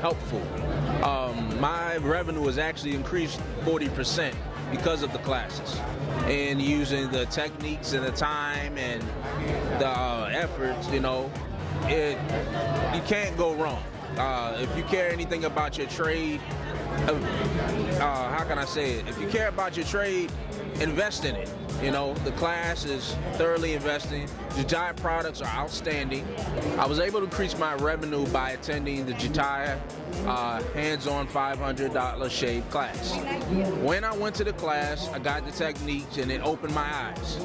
helpful. Um, my revenue has actually increased 40% because of the classes and using the techniques and the time and the uh, efforts, you know, it you can't go wrong. Uh, if you care anything about your trade, uh, uh, how can I say it? If you care about your trade, invest in it. You know, the class is thoroughly investing. Jataya products are outstanding. I was able to increase my revenue by attending the Jataya uh, hands-on $500 shave class. When I went to the class, I got the techniques and it opened my eyes.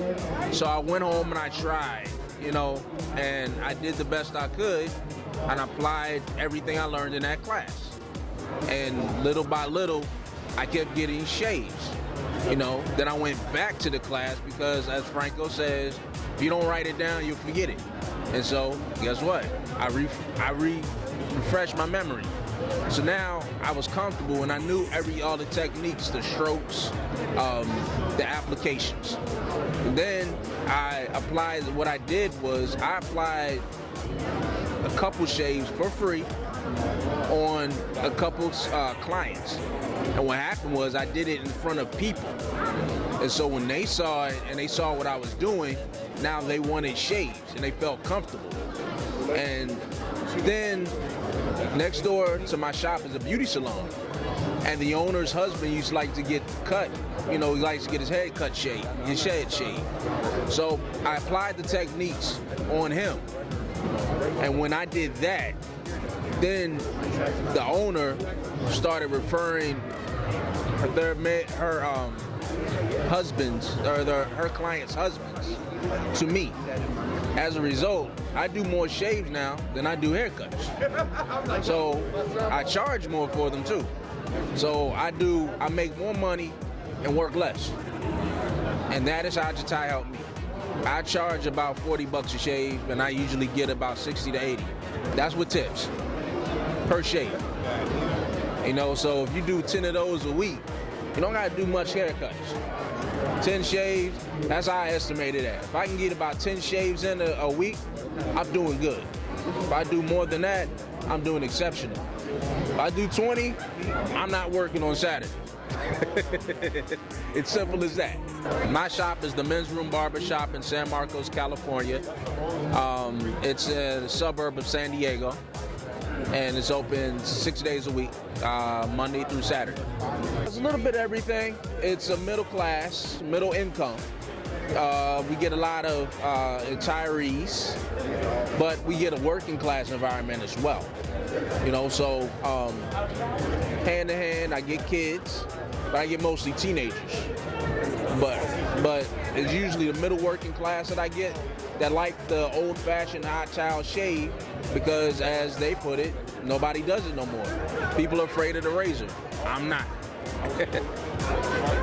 So I went home and I tried, you know, and I did the best I could and applied everything I learned in that class. And little by little, I kept getting shaves. You know, then I went back to the class because, as Franco says, if you don't write it down, you'll forget it. And so, guess what? I re I re refreshed my memory. So now I was comfortable and I knew every all the techniques, the strokes, um, the applications. And then I applied. What I did was I applied a couple shaves for free on a couple uh, clients. And what happened was I did it in front of people. And so when they saw it and they saw what I was doing, now they wanted shaves and they felt comfortable. And then next door to my shop is a beauty salon. And the owner's husband used to like to get cut. You know, he likes to get his head cut shaved, his head shaved. So I applied the techniques on him. And when I did that, then the owner started referring their her um, husbands or their, her clients' husbands to me. As a result, I do more shaves now than I do haircuts. So I charge more for them too. So I do, I make more money and work less. And that is how Jataya helped me. I charge about 40 bucks a shave and I usually get about 60 to 80. That's with tips per shave. You know, so if you do 10 of those a week, you don't gotta do much haircuts. 10 shaves, that's how I estimate it at. If I can get about 10 shaves in a, a week, I'm doing good. If I do more than that, I'm doing exceptional. If I do 20, I'm not working on Saturday. it's simple as that. My shop is the Men's Room Barber Shop in San Marcos, California. Um, it's a suburb of San Diego and it's open six days a week, uh, Monday through Saturday. It's a little bit of everything. It's a middle class, middle income. Uh, we get a lot of uh, retirees, but we get a working class environment as well. You know, so um, hand in hand, I get kids, but I get mostly teenagers. But but it's usually the middle working class that I get that like the old-fashioned hot towel shave because, as they put it, nobody does it no more. People are afraid of the razor. I'm not.